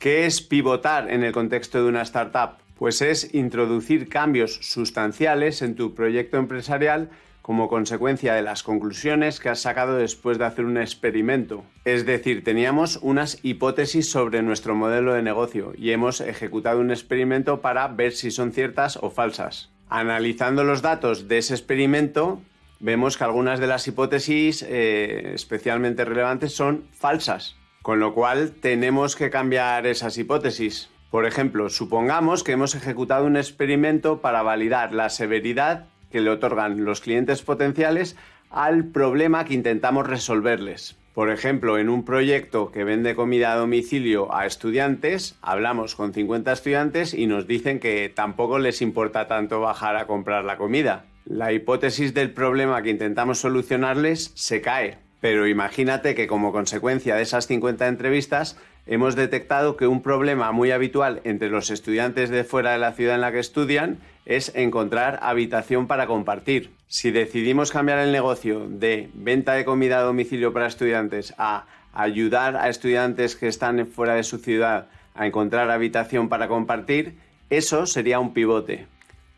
¿Qué es pivotar en el contexto de una startup? Pues es introducir cambios sustanciales en tu proyecto empresarial como consecuencia de las conclusiones que has sacado después de hacer un experimento. Es decir, teníamos unas hipótesis sobre nuestro modelo de negocio y hemos ejecutado un experimento para ver si son ciertas o falsas. Analizando los datos de ese experimento, vemos que algunas de las hipótesis eh, especialmente relevantes son falsas, con lo cual tenemos que cambiar esas hipótesis. Por ejemplo, supongamos que hemos ejecutado un experimento para validar la severidad que le otorgan los clientes potenciales al problema que intentamos resolverles. Por ejemplo, en un proyecto que vende comida a domicilio a estudiantes, hablamos con 50 estudiantes y nos dicen que tampoco les importa tanto bajar a comprar la comida. La hipótesis del problema que intentamos solucionarles se cae. Pero imagínate que como consecuencia de esas 50 entrevistas hemos detectado que un problema muy habitual entre los estudiantes de fuera de la ciudad en la que estudian es encontrar habitación para compartir. Si decidimos cambiar el negocio de venta de comida a domicilio para estudiantes a ayudar a estudiantes que están fuera de su ciudad a encontrar habitación para compartir, eso sería un pivote.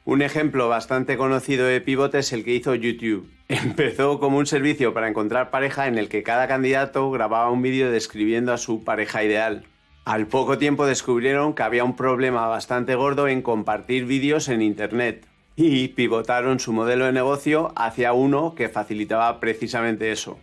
Un ejemplo bastante conocido de pivote es el que hizo YouTube. Empezó como un servicio para encontrar pareja en el que cada candidato grababa un vídeo describiendo a su pareja ideal. Al poco tiempo descubrieron que había un problema bastante gordo en compartir vídeos en Internet y pivotaron su modelo de negocio hacia uno que facilitaba precisamente eso.